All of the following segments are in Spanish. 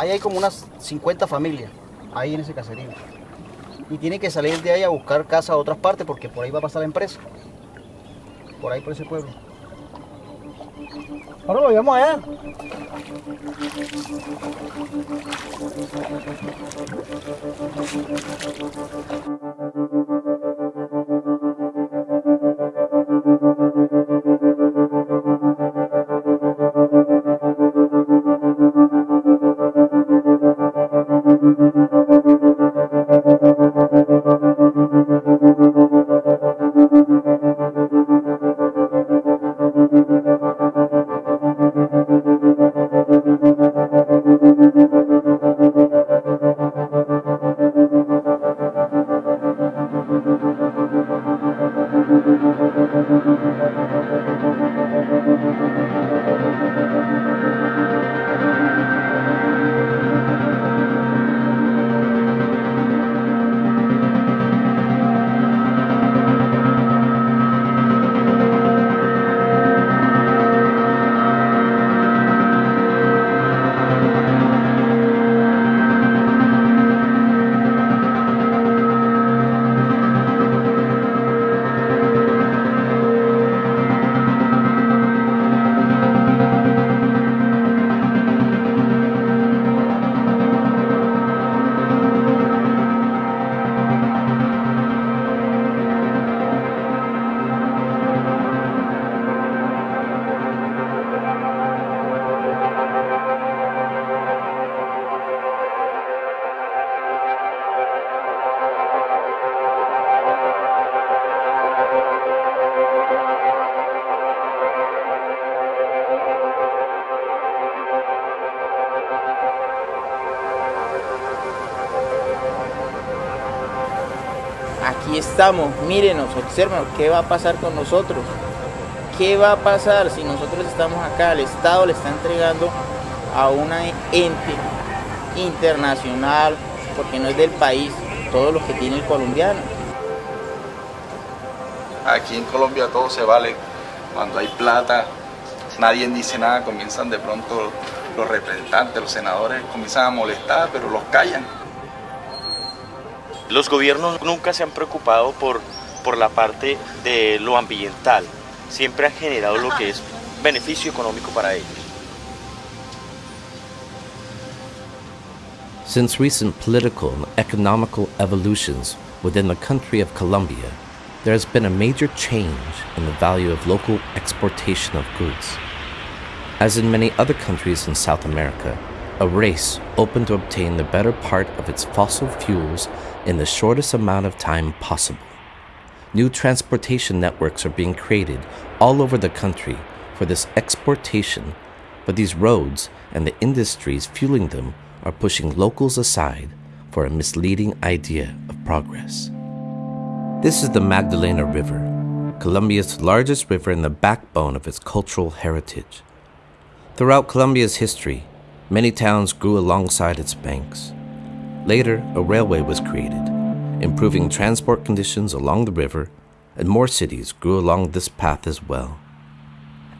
Ahí hay como unas 50 familias, ahí en ese caserío. Y tiene que salir de ahí a buscar casa a otras partes porque por ahí va a pasar la empresa. Por ahí, por ese pueblo. Ahora lo llevamos allá. Estamos, mírenos, observen qué va a pasar con nosotros. ¿Qué va a pasar si nosotros estamos acá? El Estado le está entregando a una ente internacional, porque no es del país, todo lo que tiene el colombiano. Aquí en Colombia todo se vale. Cuando hay plata, nadie dice nada, comienzan de pronto los representantes, los senadores, comienzan a molestar, pero los callan. Los gobiernos nunca se han preocupado por, por la parte de lo ambiental. Siempre han generado lo que es beneficio económico para ellos. Since recent political and economical evolutions within the country of Colombia, there has been a major change in the value of local exportation of goods. As in many other countries in South America, a race open to obtain the better part of its fossil fuels in the shortest amount of time possible. New transportation networks are being created all over the country for this exportation, but these roads and the industries fueling them are pushing locals aside for a misleading idea of progress. This is the Magdalena River, Colombia's largest river and the backbone of its cultural heritage. Throughout Colombia's history, many towns grew alongside its banks. Later, a railway was created, improving transport conditions along the river, and more cities grew along this path as well.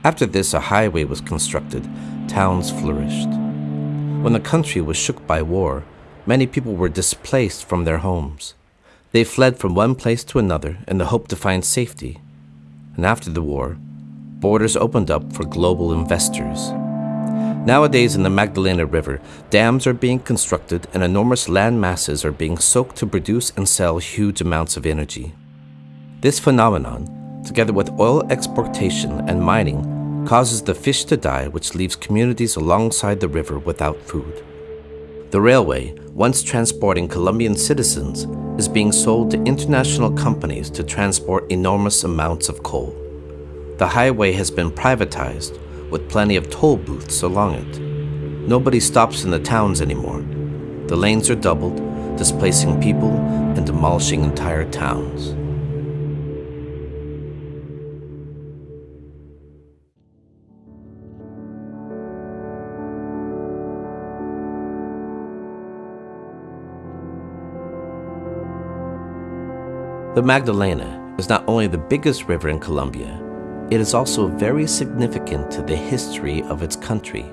After this, a highway was constructed, towns flourished. When the country was shook by war, many people were displaced from their homes. They fled from one place to another in the hope to find safety. And after the war, borders opened up for global investors. Nowadays, in the Magdalena River, dams are being constructed and enormous land masses are being soaked to produce and sell huge amounts of energy. This phenomenon, together with oil exportation and mining, causes the fish to die, which leaves communities alongside the river without food. The railway, once transporting Colombian citizens, is being sold to international companies to transport enormous amounts of coal. The highway has been privatized with plenty of toll booths along it. Nobody stops in the towns anymore. The lanes are doubled, displacing people and demolishing entire towns. The Magdalena is not only the biggest river in Colombia, it is also very significant to the history of its country.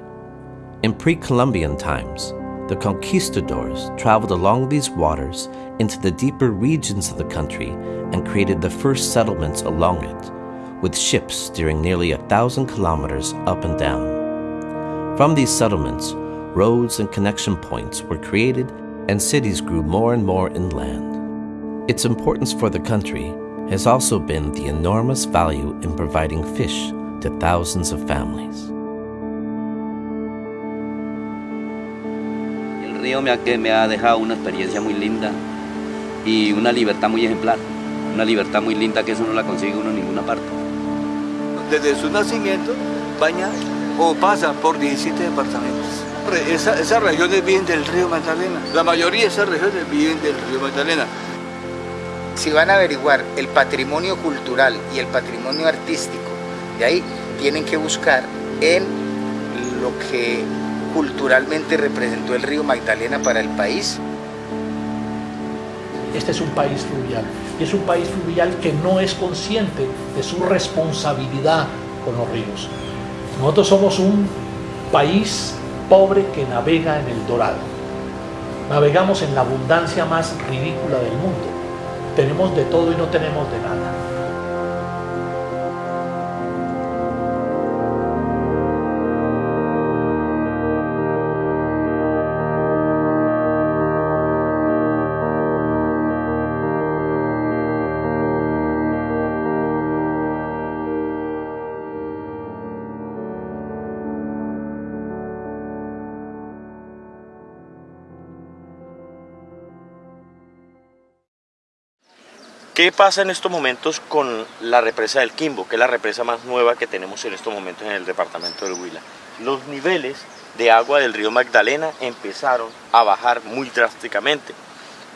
In pre Columbian times, the conquistadors traveled along these waters into the deeper regions of the country and created the first settlements along it, with ships steering nearly a thousand kilometers up and down. From these settlements, roads and connection points were created and cities grew more and more inland. Its importance for the country has also been the enormous value in providing fish to thousands of families. El río me ha, que me ha dejado una experiencia muy linda y una libertad muy ejemplar, una libertad muy linda que eso no la consigue uno en ninguna parte. Desde su nacimiento baña o pasa por 17 departamentos. Esa, esas regiones viven del río Magdalena, la mayoría de esas regiones viven del río Magdalena. Si van a averiguar el patrimonio cultural y el patrimonio artístico, de ahí tienen que buscar en lo que culturalmente representó el río Magdalena para el país. Este es un país fluvial y es un país fluvial que no es consciente de su responsabilidad con los ríos. Nosotros somos un país pobre que navega en el Dorado. Navegamos en la abundancia más ridícula del mundo. Tenemos de todo y no tenemos de nada. ¿Qué pasa en estos momentos con la represa del Quimbo, que es la represa más nueva que tenemos en estos momentos en el departamento del Huila? Los niveles de agua del río Magdalena empezaron a bajar muy drásticamente.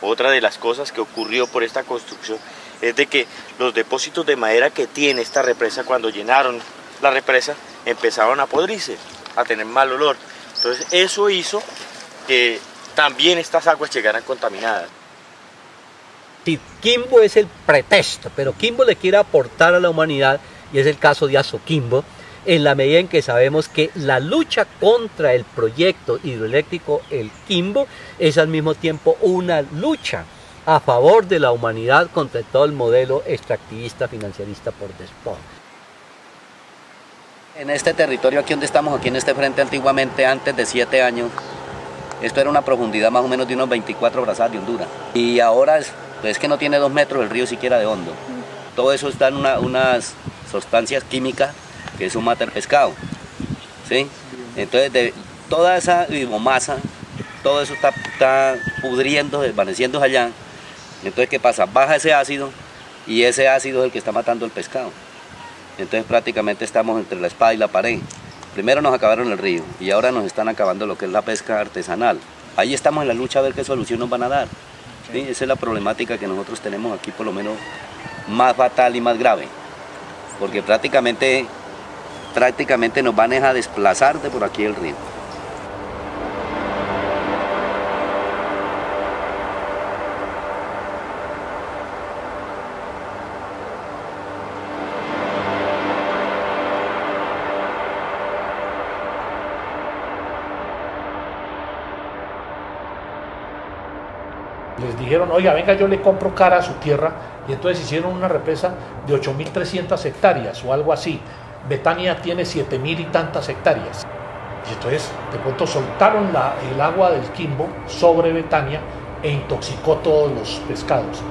Otra de las cosas que ocurrió por esta construcción es de que los depósitos de madera que tiene esta represa cuando llenaron la represa empezaron a podrirse, a tener mal olor. Entonces eso hizo que también estas aguas llegaran contaminadas. Sí, Kimbo es el pretexto, pero Kimbo le quiere aportar a la humanidad, y es el caso de Azoquimbo, en la medida en que sabemos que la lucha contra el proyecto hidroeléctrico El Quimbo es al mismo tiempo una lucha a favor de la humanidad contra todo el modelo extractivista financiarista por después. En este territorio aquí donde estamos, aquí en este frente antiguamente, antes de siete años, esto era una profundidad más o menos de unos 24 brazadas de hondura. Y ahora es que no tiene dos metros el río siquiera de hondo. Todo eso está en una- unas sustancias químicas que eso mata el pescado. ¿sí? Entonces, toda esa biomasa, todo eso está, está pudriendo, desvaneciendo allá. Entonces, ¿qué pasa? Baja ese ácido y ese ácido es el que está matando el pescado. Entonces, prácticamente estamos entre la espada y la pared. Primero nos acabaron el río y ahora nos están acabando lo que es la pesca artesanal. Ahí estamos en la lucha a ver qué solución nos van a dar. ¿Sí? Esa es la problemática que nosotros tenemos aquí, por lo menos más fatal y más grave. Porque prácticamente, prácticamente nos van a desplazar de por aquí el río. Les dijeron, oiga, venga, yo le compro cara a su tierra. Y entonces hicieron una represa de 8.300 hectáreas o algo así. Betania tiene 7.000 y tantas hectáreas. Y entonces, de pronto, soltaron la- el agua del Quimbo sobre Betania e intoxicó todos los pescados.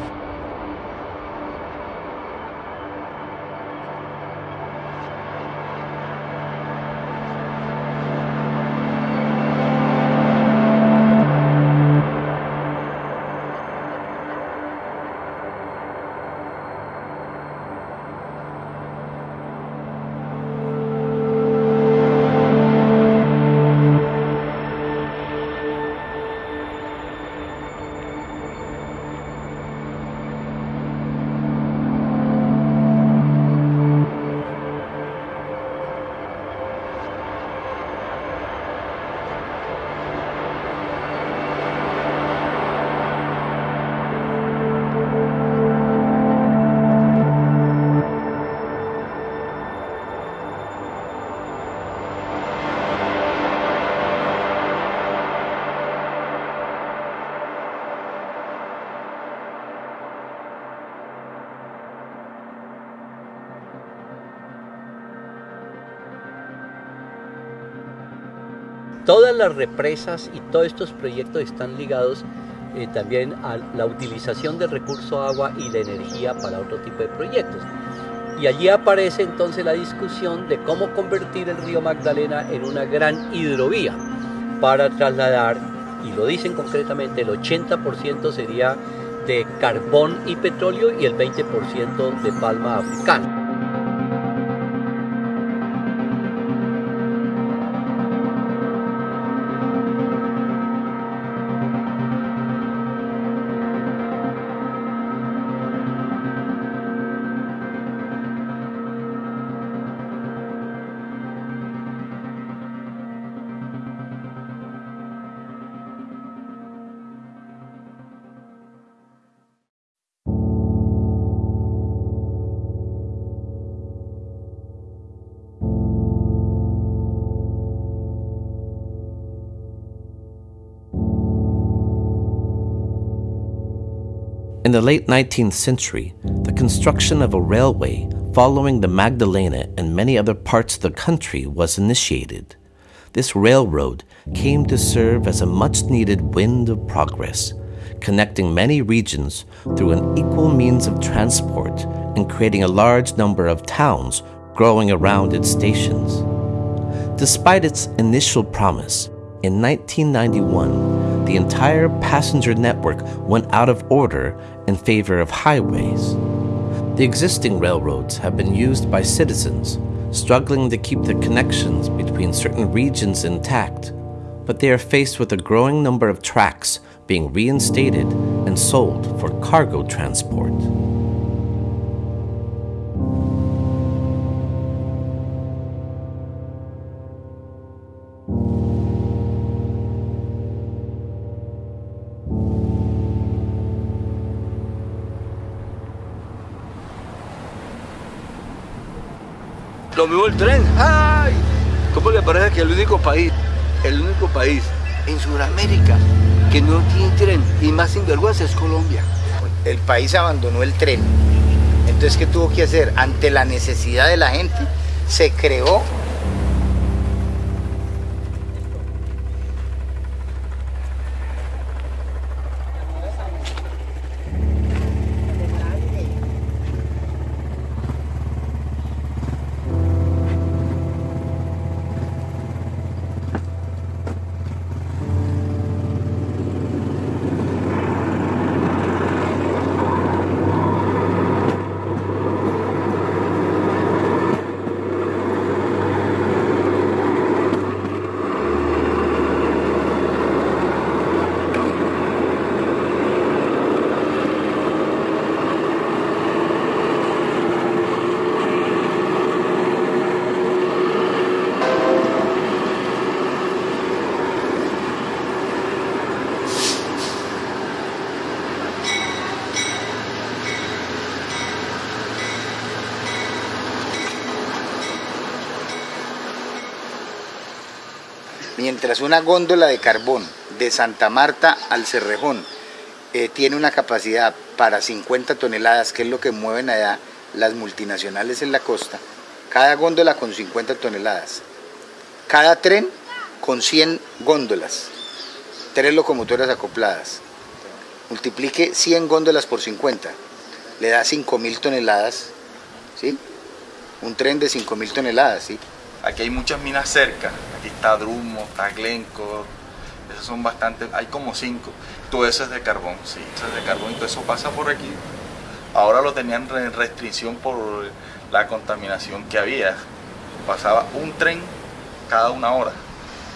Todas las represas y todos estos proyectos están ligados eh, también a la utilización del recurso agua y la energía para otro tipo de proyectos. Y allí aparece entonces la discusión de cómo convertir el río Magdalena en una gran hidrovía para trasladar, y lo dicen concretamente, el 80% sería de carbón y petróleo y el 20% de palma africana. In the late 19th century, the construction of a railway following the Magdalena and many other parts of the country was initiated. This railroad came to serve as a much needed wind of progress, connecting many regions through an equal means of transport and creating a large number of towns growing around its stations. Despite its initial promise, in 1991, the entire passenger network went out of order in favor of highways. The existing railroads have been used by citizens struggling to keep the connections between certain regions intact, but they are faced with a growing number of tracks being reinstated and sold for cargo transport. El tren. ¡Ay! ¿Cómo le parece que el único país, el único país en Sudamérica que no tiene tren y más sinvergüenza es Colombia? El país abandonó el tren. Entonces, ¿qué tuvo que hacer? Ante la necesidad de la gente, se creó mientras una góndola de carbón de Santa Marta al Cerrejón eh, tiene una capacidad para 50 toneladas, que es lo que mueven allá las multinacionales en la costa, cada góndola con 50 toneladas, cada tren con 100 góndolas, tres locomotoras acopladas, multiplique 100 góndolas por 50, le da 5.000 toneladas, ¿sí? Un tren de 5.000 toneladas, ¿sí? Aquí hay muchas minas cerca. Aquí está Drumo, está Glencore. Esas son bastantes, hay como cinco. Todo eso es de carbón, sí, eso es de carbón y todo eso pasa por aquí. Ahora lo tenían en restricción por la contaminación que había. Pasaba un tren cada una hora,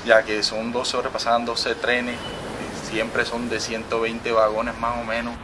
ya que son 12 horas, pasaban 12 trenes, siempre son de 120 vagones más o menos.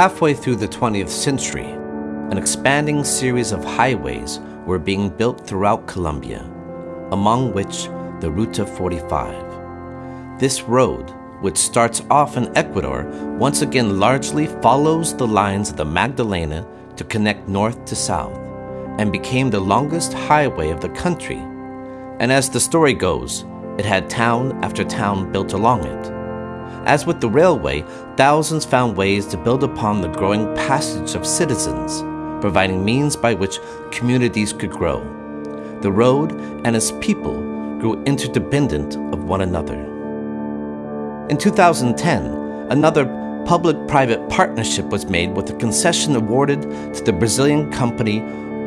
Halfway through the 20th century, an expanding series of highways were being built throughout Colombia, among which the Ruta 45. This road, which starts off in Ecuador, once again largely follows the lines of the Magdalena to connect north to south, and became the longest highway of the country. And as the story goes, it had town after town built along it. As with the railway, thousands found ways to build upon the growing passage of citizens, providing means by which communities could grow. The road and its people grew interdependent of one another. In 2010, another public private partnership was made with a concession awarded to the Brazilian company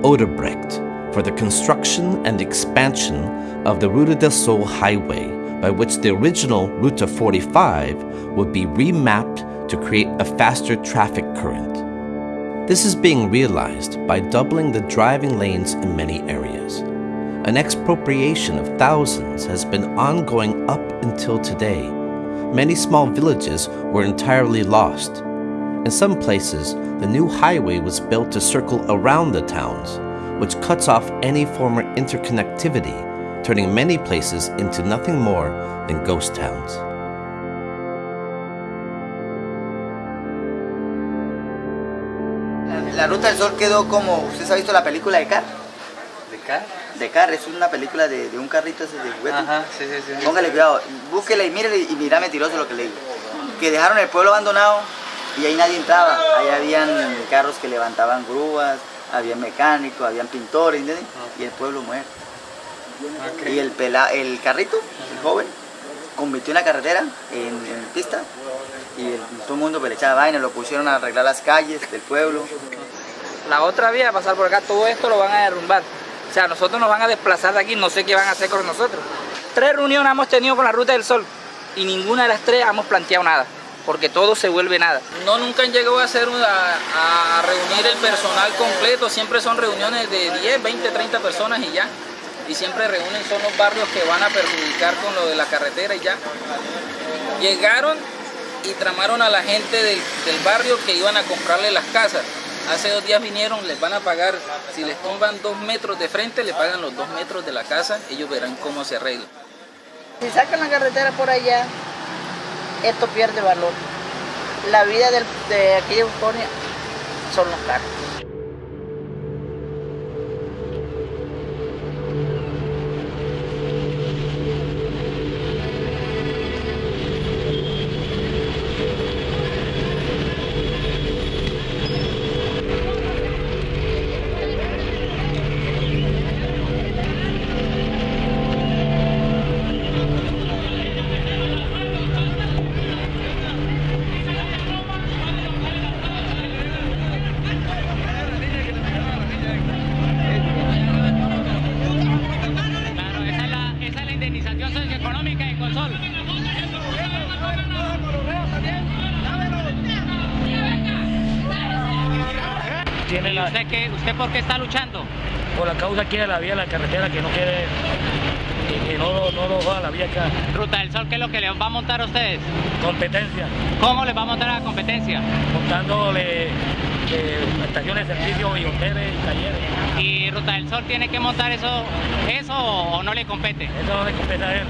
Odebrecht for the construction and expansion of the Ruta del Sol highway, by which the original Ruta 45 would be remapped to create a faster traffic current. This is being realized by doubling the driving lanes in many areas. An expropriation of thousands has been ongoing up until today. Many small villages were entirely lost. In some places, the new highway was built to circle around the towns, which cuts off any former interconnectivity, turning many places into nothing more than ghost towns. La Ruta del Sol quedó como, ¿usted ha visto la película de Car? ¿De acá? De Car, es una película de, de un carrito ese de juguete. Ajá, sí, sí, sí. Póngale cuidado, búsquele y mírele y mira mentiroso lo que le digo. Que dejaron el pueblo abandonado y ahí nadie entraba. Ahí habían carros que levantaban grúas, había mecánicos, habían pintores, ¿entiendes? Y el pueblo muerto. Y el, pela, el carrito, el joven, convirtió una carretera en, en pista y el- todo el mundo pues, le echaba vaina, lo pusieron a arreglar las calles del pueblo. La otra vía, pasar por acá, todo esto lo van a derrumbar. O sea, nosotros nos van a desplazar de aquí, no sé qué van a hacer con nosotros. Tres reuniones hemos tenido con la Ruta del Sol y ninguna de las tres hemos planteado nada, porque todo se vuelve nada. No, nunca han llegado a, hacer una- a, a reunir el personal completo, siempre son reuniones de 10, 20, 30 personas y ya. Y siempre reúnen son los barrios que van a perjudicar con lo de la carretera y ya. Llegaron y tramaron a la gente del, del barrio que iban a comprarle las casas. Hace dos días vinieron, les van a pagar, si les tumban dos metros de frente, le pagan los dos metros de la casa, ellos verán cómo se arregla. Si sacan la carretera por allá, esto pierde valor. La vida del- de aquí de son los carros. ¿Y usted, qué, usted por qué está luchando? Por la causa aquí de la vía, la carretera, que no quiere, que, que no, no lo va a la vía acá. Ruta del Sol, ¿qué es lo que les va a montar a ustedes? Competencia, ¿Cómo les va a montar a la competencia? montándole eh, estaciones de servicio y hoteles y talleres. ¿Y Ruta del Sol tiene que montar eso, eso o no le compete? Eso no le compete a él.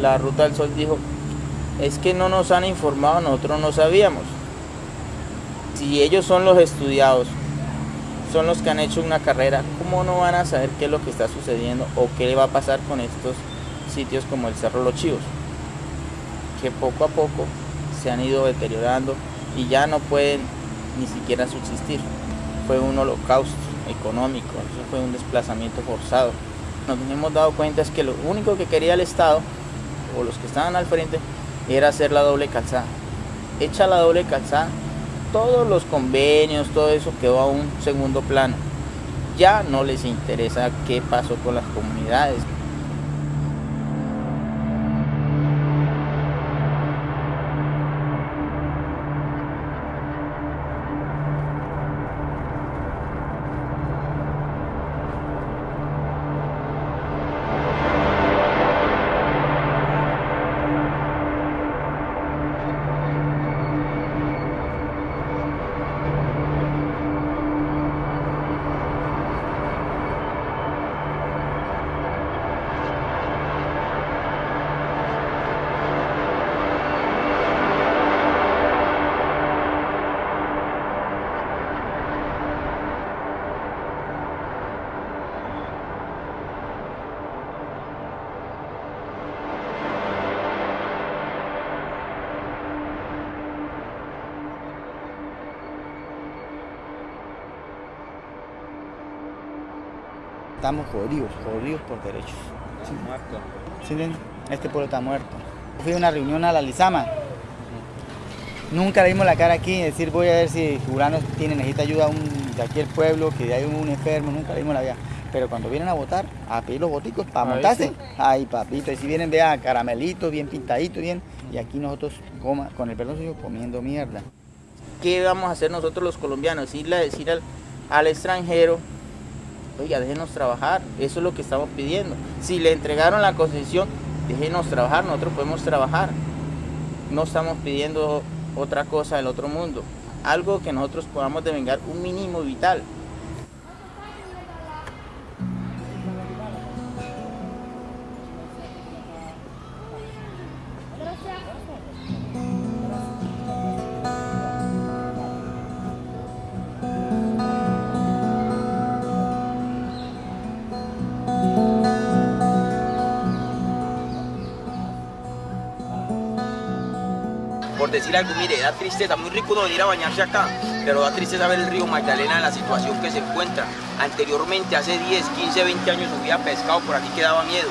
La Ruta del Sol dijo, es que no nos han informado, nosotros no sabíamos. Si ellos son los estudiados, son los que han hecho una carrera, ¿cómo no van a saber qué es lo que está sucediendo o qué va a pasar con estos sitios como el Cerro Los Chivos? Que poco a poco se han ido deteriorando y ya no pueden ni siquiera subsistir. Fue un holocausto económico, eso fue un desplazamiento forzado. Nos hemos dado cuenta es que lo único que quería el Estado o los que estaban al frente era hacer la doble calzada. Hecha la doble calzada, todos los convenios, todo eso quedó a un segundo plano. Ya no les interesa qué pasó con las comunidades. Estamos jodidos, jodidos por derechos. ¿Sí? ¿Sí entienden? Este pueblo está muerto. Fui a una reunión a la Lizama. Nunca le dimos la cara aquí decir voy a ver si Jurano tiene, necesita ayuda un, de aquí el pueblo, que hay un enfermo, nunca le dimos la vida. Pero cuando vienen a votar, a pedir los boticos para montarse, sí. ay papito, y si vienen vea caramelitos, bien pintaditos, bien, y aquí nosotros coma, con el perdón suyo, comiendo mierda. ¿Qué vamos a hacer nosotros los colombianos? Irle a decir al, al extranjero, oiga, déjenos trabajar, eso es lo que estamos pidiendo. Si le entregaron la concesión, déjenos trabajar, nosotros podemos trabajar. No estamos pidiendo otra cosa del otro mundo, algo que nosotros podamos devengar un mínimo vital. Decir algo, mire, da tristeza, muy rico no venir a bañarse acá, pero da tristeza ver el río Magdalena en la situación que se encuentra. Anteriormente, hace 10, 15, 20 años subía pescado, por aquí que daba miedo.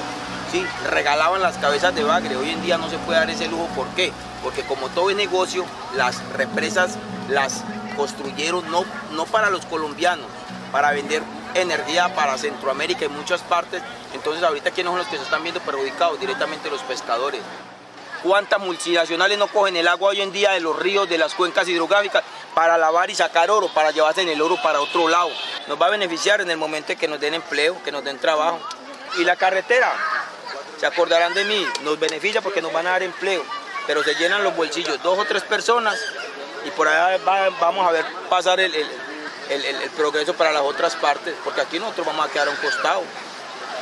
Sí, regalaban las cabezas de bagre, hoy en día no se puede dar ese lujo, ¿por qué? Porque como todo es negocio, las represas las construyeron no, no para los colombianos, para vender energía para Centroamérica y muchas partes. Entonces ahorita quiénes son los que se están viendo perjudicados, directamente los pescadores. ¿Cuántas multinacionales no cogen el agua hoy en día de los ríos, de las cuencas hidrográficas para lavar y sacar oro, para llevarse en el oro para otro lado? Nos va a beneficiar en el momento en que nos den empleo, que nos den trabajo. Y la carretera, se acordarán de mí, nos beneficia porque nos van a dar empleo, pero se llenan los bolsillos dos o tres personas y por allá va- vamos a ver pasar el- el progreso para las otras partes, porque aquí nosotros vamos a quedar a un costado.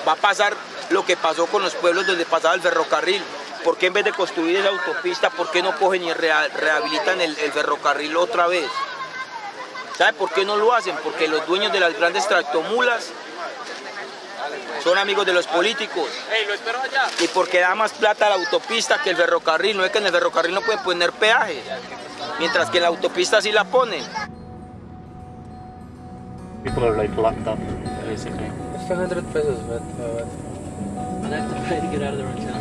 Va a pasar lo que pasó con los pueblos donde pasaba el ferrocarril. ¿Por qué en vez de construir esa autopista, por qué no cogen y rehabilitan el, el ferrocarril otra vez? ¿Sabe por qué no lo hacen? Porque los dueños de las grandes tractomulas son amigos de los políticos. Y porque da más plata a la autopista que el ferrocarril. No es que en el ferrocarril no pueden poner peaje. Mientras que en la autopista sí la ponen. People are like locked up, basically. It's 100 pesos, but uh, I have to try to get out of there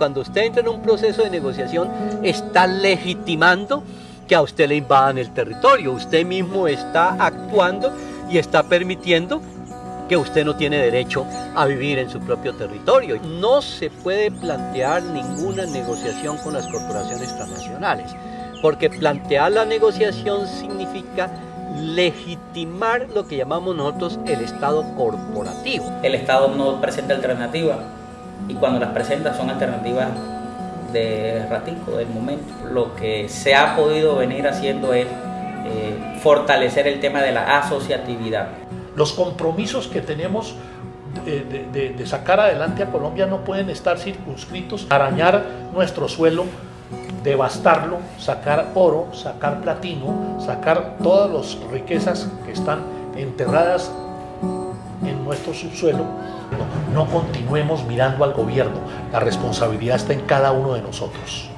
Cuando usted entra en un proceso de negociación, está legitimando que a usted le invadan el territorio. Usted mismo está actuando y está permitiendo que usted no tiene derecho a vivir en su propio territorio. No se puede plantear ninguna negociación con las corporaciones transnacionales, porque plantear la negociación significa legitimar lo que llamamos nosotros el Estado corporativo. El Estado no presenta alternativas y cuando las presenta son alternativas de ratico, del momento. Lo que se ha podido venir haciendo es eh, fortalecer el tema de la asociatividad. Los compromisos que tenemos de, de- sacar adelante a Colombia no pueden estar circunscritos arañar nuestro suelo, devastarlo, sacar oro, sacar platino, sacar todas las riquezas que están enterradas en nuestro subsuelo. No, continuemos mirando al gobierno, la responsabilidad está en cada uno de nosotros.